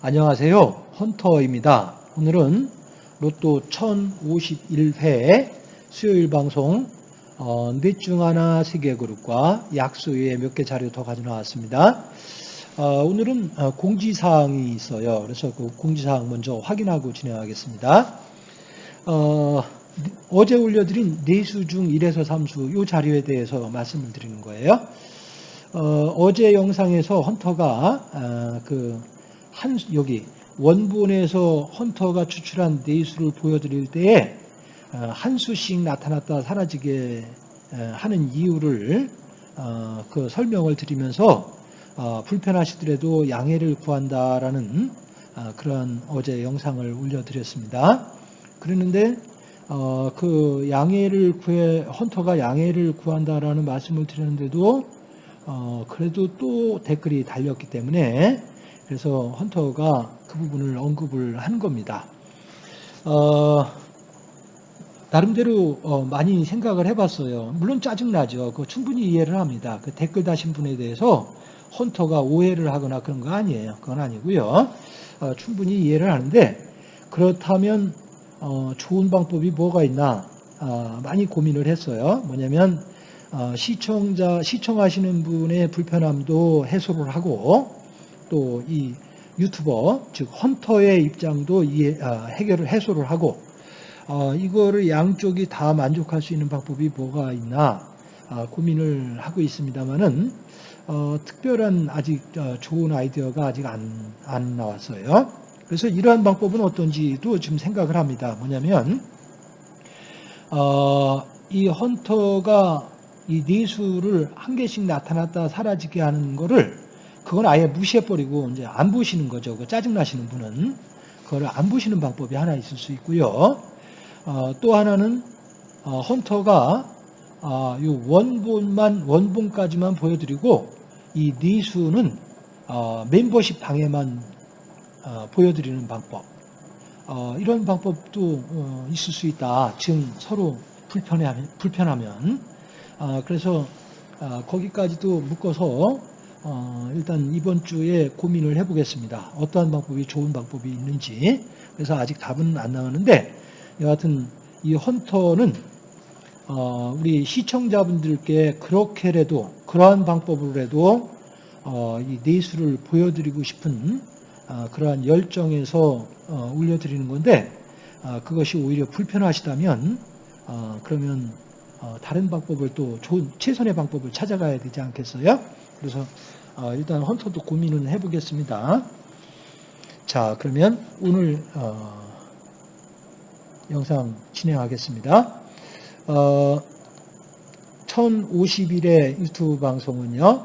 안녕하세요. 헌터입니다. 오늘은 로또 1051회 수요일 방송 어, 넷중 하나 세계그룹과 약수 외에 몇개 자료 더 가져 나왔습니다. 어, 오늘은 어, 공지사항이 있어요. 그래서 그 공지사항 먼저 확인하고 진행하겠습니다. 어, 어제 올려드린 내수 중 1에서 3수 이 자료에 대해서 말씀을 드리는 거예요. 어, 제 영상에서 헌터가 어, 그 한, 여기 원본에서 헌터가 추출한 네수를 보여드릴 때에 어, 한 수씩 나타났다 사라지게 하는 이유를 어, 그 설명을 드리면서 어, 불편하시더라도 양해를 구한다라는 그런 어제 영상을 올려드렸습니다. 그랬는데 그 양해를 구해 헌터가 양해를 구한다라는 말씀을 드렸는데도 그래도 또 댓글이 달렸기 때문에 그래서 헌터가 그 부분을 언급을 한 겁니다. 어, 나름대로 어, 많이 생각을 해봤어요. 물론 짜증나죠. 그 충분히 이해를 합니다. 그 댓글 다신 분에 대해서 헌터가 오해를 하거나 그런 거 아니에요. 그건 아니고요. 어, 충분히 이해를 하는데 그렇다면 어, 좋은 방법이 뭐가 있나 어, 많이 고민을 했어요. 뭐냐면 어, 시청자 시청하시는 분의 불편함도 해소를 하고 또 이 유튜버 즉 헌터의 입장도 이해, 아, 해결을 해소를 하고 어, 이거를 양쪽이 다 만족할 수 있는 방법이 뭐가 있나 아, 고민을 하고 있습니다만은 어, 특별한 아직 어, 좋은 아이디어가 아직 안, 안 나왔어요. 그래서 이러한 방법은 어떤지도 지금 생각을 합니다. 뭐냐면 어, 이 헌터가 이 내수를 한 개씩 나타났다 사라지게 하는 거를 그건 아예 무시해버리고 이제 안 보시는 거죠. 그 짜증나시는 분은. 그걸 안 보시는 방법이 하나 있을 수 있고요. 어, 또 하나는 어, 헌터가 어, 이 원본만 원본까지만 보여드리고 이 니수는 어, 멤버십 방에만 어, 보여드리는 방법. 어, 이런 방법도 있을 수 있다. 지금 서로 불편하면, 불편하면. 그래서 거기까지도 묶어서 어, 일단 이번 주에 고민을 해보겠습니다. 어떠한 방법이 좋은 방법이 있는지. 그래서 아직 답은 안 나왔는데 여하튼 이 헌터는 어, 우리 시청자분들께 그렇게라도 그러한 방법으로라도 어, 이 내수를 보여드리고 싶은 어, 그러한 열정에서 어, 올려드리는 건데 어, 그것이 오히려 불편하시다면 어, 그러면 다른 방법을 또 좋은 최선의 방법을 찾아가야 되지 않겠어요? 그래서 어, 일단 헌터도 고민을 해보겠습니다. 자, 그러면 오늘 어, 영상 진행하겠습니다. 어, 1050일의 유튜브 방송은요.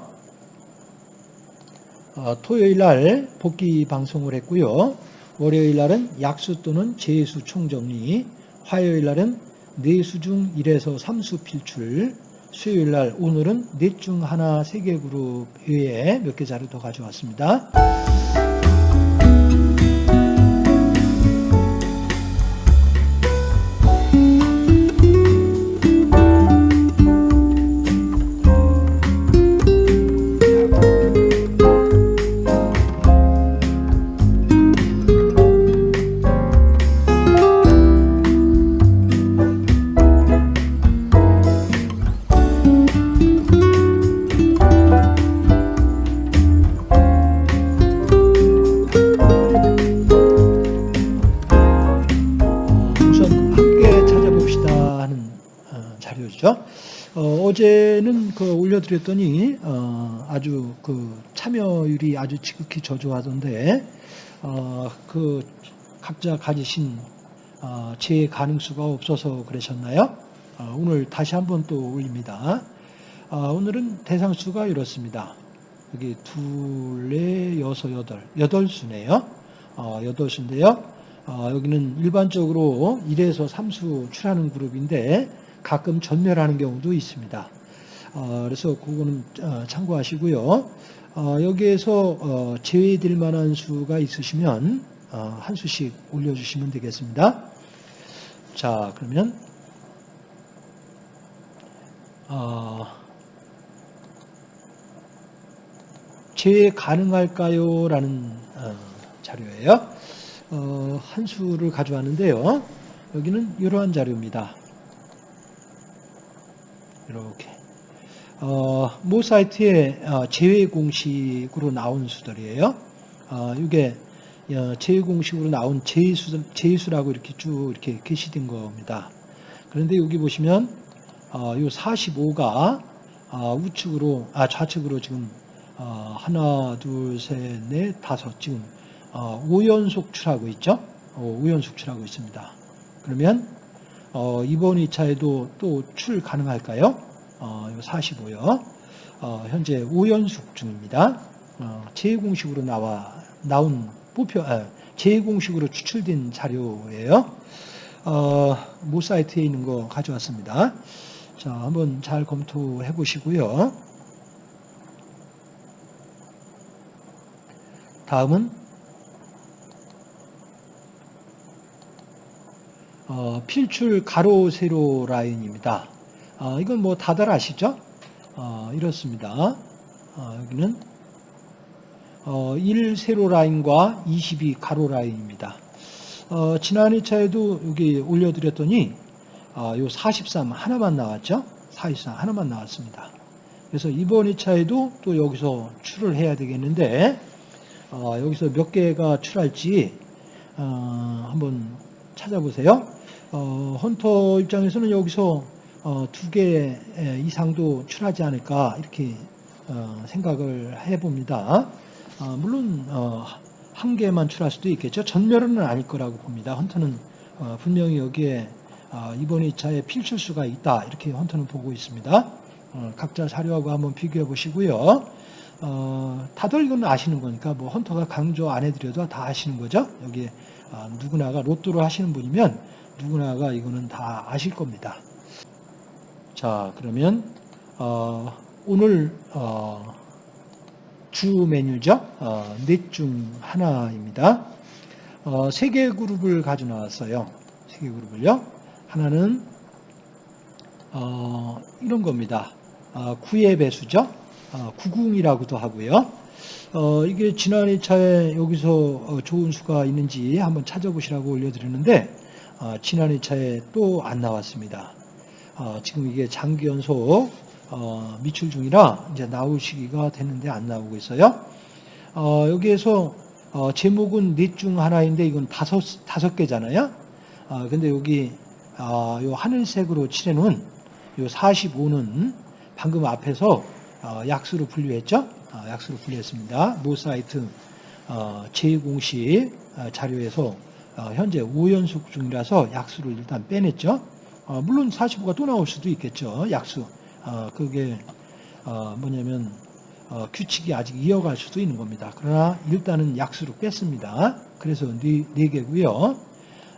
어, 토요일 날 복귀 방송을 했고요. 월요일 날은 약수 또는 재수 총정리, 화요일 날은 내수 중 1에서 3수 필출, 수요일 날 오늘은 넷 중 하나 세계 그룹 외에 몇 개 자료 더 가져왔습니다. 어 제는 그 올려드렸더니 어, 아주 그 참여율이 아주 지극히 저조하던데 어, 그 각자 가지신 어, 제 가능수가 없어서 그러셨나요? 어, 오늘 다시 한번 또 올립니다. 어, 오늘은 대상수가 이렇습니다. 여기 둘, 넷, 여섯, 여덟, 여덟 수네요. 어, 여덟 수인데요. 여기는 일반적으로 1에서 3수 출하는 그룹인데 가끔 전멸하는 경우도 있습니다. 어, 그래서 그거는 어, 참고하시고요. 어, 여기에서 제외될 만한 수가 있으시면 어, 한 수씩 올려주시면 되겠습니다. 자, 그러면 어, 제외 가능할까요? 라는 어, 자료예요. 어, 한 수를 가져왔는데요. 여기는 이러한 자료입니다. 이렇게. 어, 모 사이트에 어, 제외 공식으로 나온 수들이에요. 어, 이게 어, 제외 공식으로 나온 제수, 제수라고 이렇게 쭉 이렇게 게시된 겁니다. 그런데 여기 보시면 어, 요 45가 어, 우측으로 아 좌측으로 지금 어, 하나, 둘, 셋, 넷, 다섯 지금 어, 5연속 출하고 있죠. 어, 5연속 출하고 있습니다. 그러면 어, 이번 2차에도 또 출 가능할까요? 어, 45요. 어, 현재 5연속 중입니다. 어, 제2공식으로 나와 나온 뽑혀 아, 제2공식으로 추출된 자료예요. 어, 모 사이트에 있는 거 가져왔습니다. 자, 한번 잘 검토해 보시고요. 다음은 어, 필출 가로 세로 라인입니다. 어, 이건 뭐 다들 아시죠? 어, 이렇습니다. 어, 여기는 어, 1 세로 라인과 22 가로 라인입니다. 어, 지난 2차에도 여기 올려드렸더니 어, 요43 하나만 나왔죠? 43 하나만 나왔습니다. 그래서 이번 2차에도 또 여기서 출을 해야 되겠는데 어, 여기서 몇 개가 출할지 어, 한번 찾아보세요. 어, 헌터 입장에서는 여기서 어, 두개 이상도 출하지 않을까 이렇게 어, 생각을 해봅니다. 어, 물론 어, 한 개만 출할 수도 있겠죠. 전멸은 아닐 거라고 봅니다. 헌터는 어, 분명히 여기에 어, 이번 2차에 필출수가 있다 이렇게 헌터는 보고 있습니다. 어, 각자 자료하고 한번 비교해 보시고요. 어, 다들 이건 아시는 거니까 뭐 헌터가 강조 안 해드려도 다 아시는 거죠. 여기 어, 누구나가 로또를 하시는 분이면 누구나가 이거는 다 아실 겁니다. 자 그러면 어, 오늘 어, 주 메뉴죠. 어, 넷중 하나입니다. 어, 세개 그룹을 가져 나왔어요. 세 개 그룹을요. 하나는 어, 이런 겁니다. 어, 구의 배수죠. 어, 구궁이라고도 하고요. 어, 이게 지난 2차에 여기서 어, 좋은 수가 있는지 한번 찾아보시라고 올려드렸는데 어, 지난 2차에 또 안 나왔습니다. 어, 지금 이게 장기 연속 어, 미출 중이라 이제 나올 시기가 됐는데 안 나오고 있어요. 어, 여기에서 어, 제목은 넷 중 하나인데 이건 다섯 다섯 개잖아요. 어, 근데 여기 어, 요 하늘색으로 칠해놓은 요 45는 방금 앞에서 어, 약수로 분류했죠. 어, 약수로 분류했습니다. 모 사이트 어, 제2공식 어, 자료에서 어, 현재 5연속 중이라서 약수를 일단 빼냈죠. 어, 물론 45가 또 나올 수도 있겠죠. 약수. 어, 그게 어, 뭐냐면 어, 규칙이 아직 이어갈 수도 있는 겁니다. 그러나 일단은 약수로 뺐습니다. 그래서 네, 네 개고요.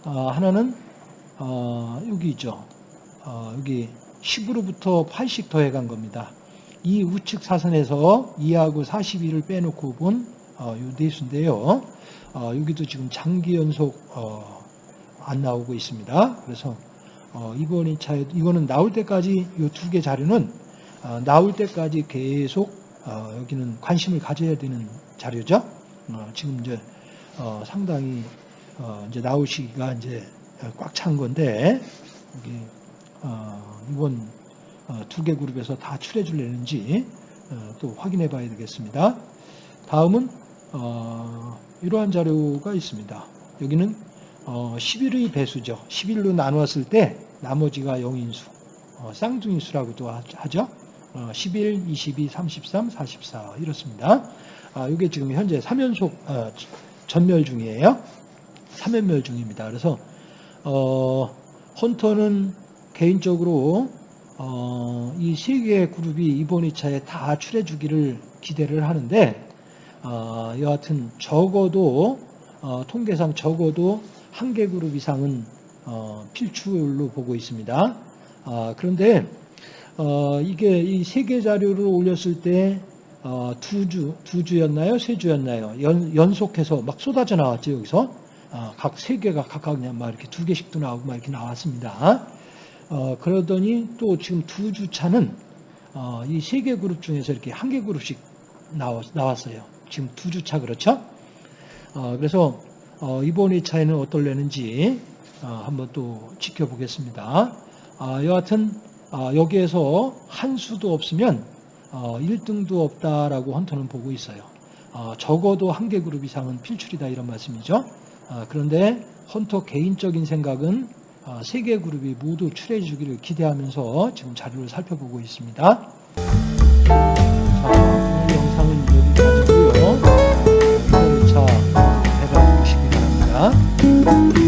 어, 하나는 어, 여기 있죠. 어, 여기 10으로부터 8씩 더해간 겁니다. 이 우측 사선에서 2하고 42를 빼놓고 본 어, 요 내수인데요. 어, 여기도 지금 장기 연속 어, 안 나오고 있습니다. 그래서 어, 이번 2차에 이거는 나올 때까지 이 두 개 자료는 어, 나올 때까지 계속 어, 여기는 관심을 가져야 되는 자료죠. 어, 지금 이제 어, 상당히 어, 이제 나올 시기가 이제 꽉 찬 건데 여기 어, 이번 어, 두개 그룹에서 다 출해 줄려는지 어, 또 확인해 봐야 되겠습니다. 다음은 어, 이러한 자료가 있습니다. 여기는 어, 11의 배수죠. 11로 나누었을 때 나머지가 영인수, 어, 쌍둥이수라고도 하죠. 어, 11, 22, 33, 44 이렇습니다. 아, 이게 지금 현재 3연속 어, 전멸 중이에요. 3연멸 중입니다. 그래서 어, 헌터는 개인적으로 어, 이 세 개의 그룹이 이번 2차에 다 출해주기를 기대를 하는데 어, 여하튼 적어도 어, 통계상 적어도 한 개 그룹 이상은 어, 필출로 보고 있습니다. 아, 그런데 어, 이게 이 세 개 자료를 올렸을 때 어, 두 주, 두 주였나요? 세 주였나요? 연, 연속해서 막 쏟아져 나왔죠, 여기서. 어, 각세 개가 각각 그냥 막 이렇게 두 개씩도 나오고 막 이렇게 나왔습니다. 어, 그러더니 또 지금 두 주 차는 어, 이세 개 그룹 중에서 이렇게 한 개 그룹씩 나왔, 나왔어요. 지금 두 주차 그렇죠? 어, 그래서 어, 이번 2차에는 어떨려는지 어, 한번 또 지켜보겠습니다. 아, 여하튼 아, 여기에서 한 수도 없으면 어, 1등도 없다라고 헌터는 보고 있어요. 어, 적어도 한 개 그룹 이상은 필출이다 이런 말씀이죠. 아, 그런데 헌터 개인적인 생각은 아, 세개 그룹이 모두 출해 주기를 기대하면서 지금 자료를 살펴보고 있습니다. 자, 여